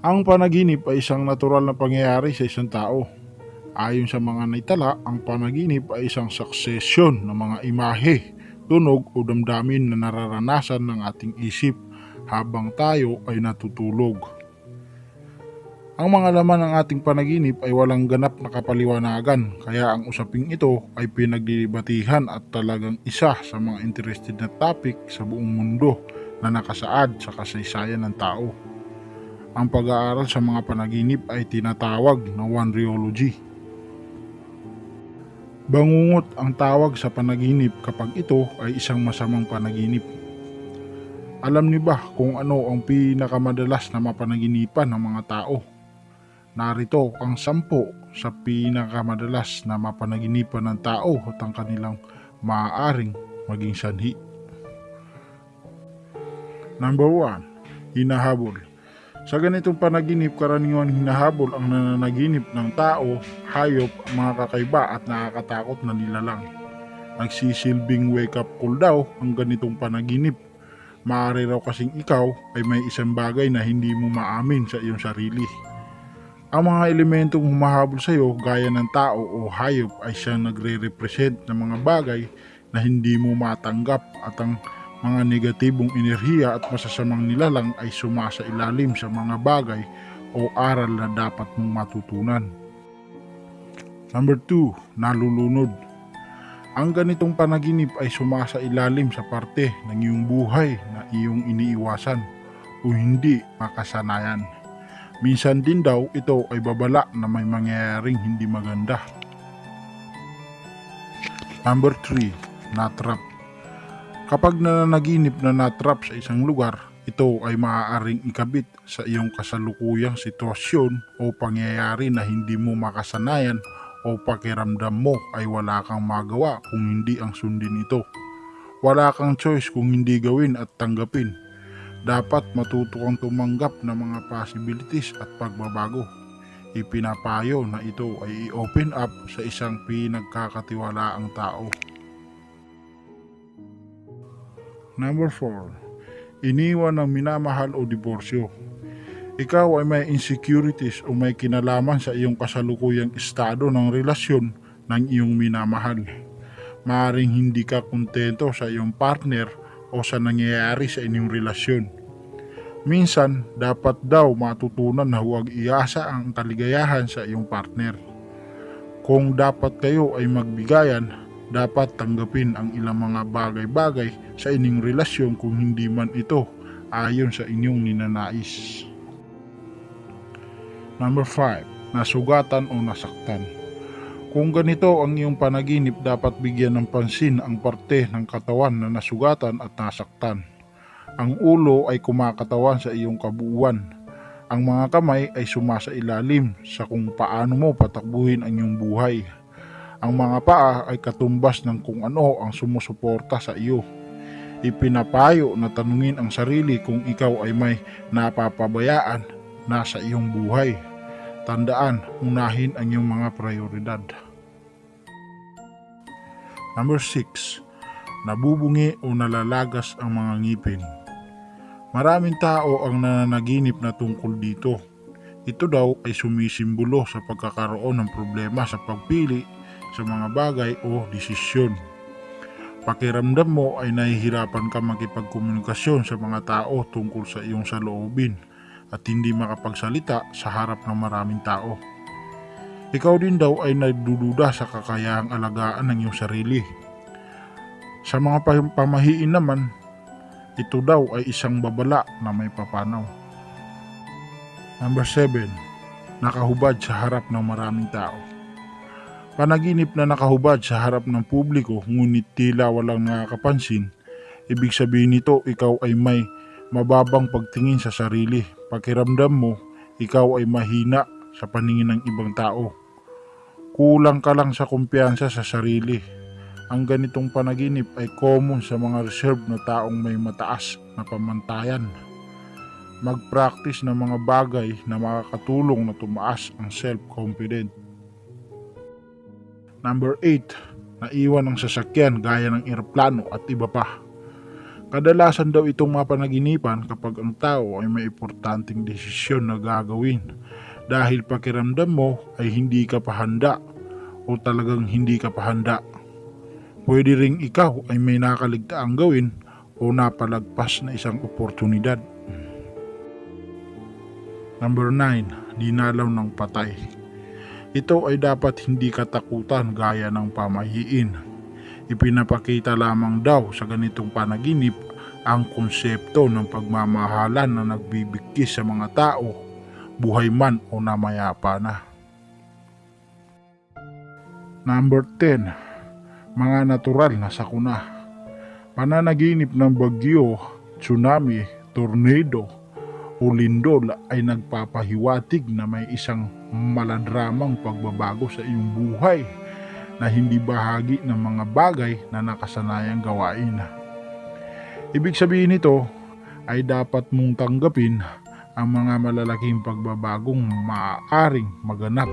Ang panaginip ay isang natural na pangyayari sa isang tao. Ayon sa mga naitala, ang panaginip ay isang succession ng mga imahe, tunog o damdamin na nararanasan ng ating isip habang tayo ay natutulog. Ang mga laman ng ating panaginip ay walang ganap na kapaliwanagan, kaya ang usaping ito ay pinaglilibatihan at talagang isa sa mga interested na topic sa buong mundo na nakasaad sa kasaysayan ng tao. Ang pag-aaral sa mga panaginip ay tinatawag na Wanriology. Bangungot ang tawag sa panaginip kapag ito ay isang masamang panaginip. Alam ni ba kung ano ang pinakamadalas na mapanaginipan ng mga tao? Narito ang sampo sa pinakamadalas na mapanaginipan ng tao at ang kanilang maaaring maging sanhi. Number 1. Hinahabol. Sa ganitong panaginip, karaniwan hinahabol ang nananaginip ng tao, hayop, mga kakaiba at nakakatakot na nilalang. Nagsisilbing wake-up call daw ang ganitong panaginip. Maaari raw kasing ikaw ay may isang bagay na hindi mo maamin sa iyong sarili. Ang mga elementong humahabol sa iyo gaya ng tao o hayop ay siyang nagre-represent ng mga bagay na hindi mo matanggap at ang mga negatibong enerhiya at masasamang nilalang ay sumasa ilalim sa mga bagay o aral na dapat mong matutunan. Number 2, nalulunod. Ang ganitong panaginip ay sumasa ilalim sa parte ng iyong buhay na iyong iniiwasan o hindi makasanayan. Minsan din daw ito ay babala na may mangyayaring hindi maganda. Number 3, natrap. Kapag nananaginip na natrap sa isang lugar, ito ay maaaring ikabit sa iyong kasalukuyang sitwasyon o pangyayari na hindi mo makasanayan o pakiramdam mo ay wala kang magawa kung hindi ang sundin ito. Wala kang choice kung hindi gawin at tanggapin dapat matuto kang tumanggap ng mga possibilities at pagbabago. Ipinapayo na ito ay i-open up sa isang pinagkakatiwalaang tao. Number 4. Iniwan ng minamahal o diborsyo. Ikaw ay may insecurities o may kinalaman sa iyong kasalukuyang estado ng relasyon ng iyong minamahal. Maaring hindi ka kontento sa iyong partner o sa nangyayari sa inyong relasyon. Minsan, dapat daw matutunan na huwag iasa ang kaligayahan sa iyong partner. Kung dapat kayo ay magbigayan, dapat tanggapin ang ilang mga bagay-bagay sa inyong relasyon kung hindi man ito ayon sa inyong ninanais. Number 5. Nasugatan o nasaktan. Kung ganito ang iyong panaginip, dapat bigyan ng pansin ang parte ng katawan na nasugatan at nasaktan. Ang ulo ay kumakatawan sa iyong kabuuan. Ang mga kamay ay sumasa ilalim sa kung paano mo patakbuhin ang iyong buhay. Ang mga paa ay katumbas ng kung ano ang sumusuporta sa iyo. Ipinapayo na tanungin ang sarili kung ikaw ay may napapabayaan na sa iyong buhay. Tandaan, unahin ang iyong mga prioridad. Number 6. Nabubungi o nalalagas ang mga ngipin. Maraming tao ang nananaginip na tungkol dito. Ito daw ay sumisimbolo sa pagkakaroon ng problema sa pagpili sa mga bagay o desisyon. Pakiramdam mo ay nahihirapan ka makipagkomunikasyon sa mga tao tungkol sa iyong saloobin at hindi makapagsalita sa harap ng maraming tao. Ikaw din daw ay nagdududa sa kakayahang alagaan ng iyong sarili. Sa mga pamahiin naman, ito daw ay isang babala na may papanaw. Number 7. Nakahubad sa harap ng maraming tao. Panaginip na nakahubad sa harap ng publiko ngunit tila walang nakakapansin, ibig sabihin nito ikaw ay may mababang pagtingin sa sarili. Pakiramdam mo, ikaw ay mahina sa paningin ng ibang tao. Kulang ka lang sa kumpiyansa sa sarili. Ang ganitong panaginip ay common sa mga reserved na taong may mataas na pamantayan. Mag-practice ng mga bagay na makakatulong na tumaas ang self-confidence. Number 8. Naiwan ng sasakyan gaya ng eroplano at iba pa. Kadalasan daw itong mapanaginipan kapag ang tao ay may importanteng desisyon na gagawin dahil pakiramdam mo ay hindi ka pa handa o talagang hindi ka pa handa. Pwede ring ikaw ay may nakaligtaang gawin o napalagpas na isang oportunidad. Number 9. Dinalaw ng patay. Ito ay dapat hindi katakutan gaya ng pamahiin. Ipinapakita lamang daw sa ganitong panaginip ang konsepto ng pagmamahalan na nagbibigkis sa mga tao, buhay man o namayapa na. Number 10. Mga natural na sakuna. Pananaginip ng bagyo, tsunami, tornado, o lindol ay nagpapahiwatig na may isang maladramang pagbabago sa iyong buhay na hindi bahagi ng mga bagay na nakasanayang gawain. Ibig sabihin nito ay dapat mong tanggapin ang mga malalaking pagbabagong maaaring maganap.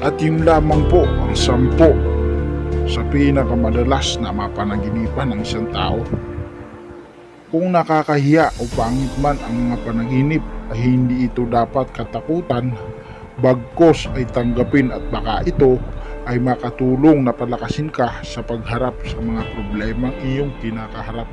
At yun lamang po ang sampo sa pinakamadalas na mapanaginipan ng isang tao. Kung nakakahiya o pangit man ang mga panaginip ay hindi ito dapat katakutan, bagkos ay tanggapin at baka ito ay makatulong na palakasin ka sa pagharap sa mga problemang iyong kinakaharap.